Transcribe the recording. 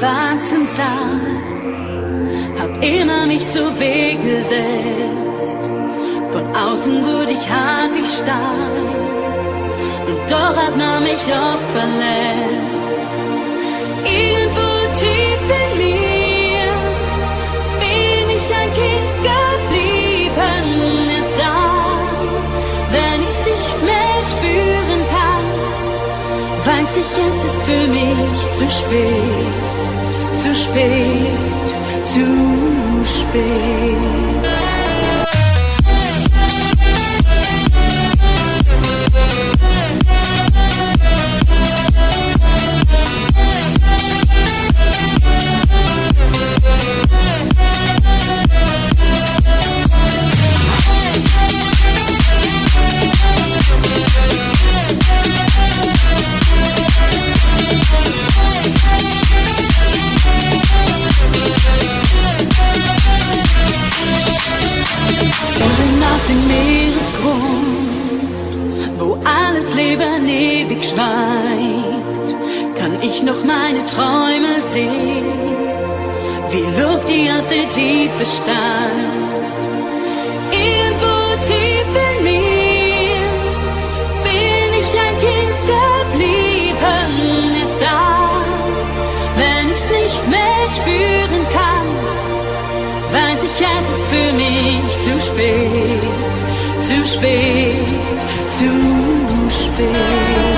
Warzenzaun, hab immer mich zu Weg gesetzt. Von außen wurde ich hart, ich stark, und doch hat man mich oft verletzt. Weiß ich, es ist für mich zu spät, zu spät, zu spät. Leben ewig schweigt, kann ich noch meine Träume sehen, wie Luft, die aus der Tiefe steigt. Irgendwo tief in mir bin ich ein Kind geblieben, ist da, wenn ich's nicht mehr spüren kann weiß ich, es ist für mich zu spät, zu spät, zu spät. um espelho.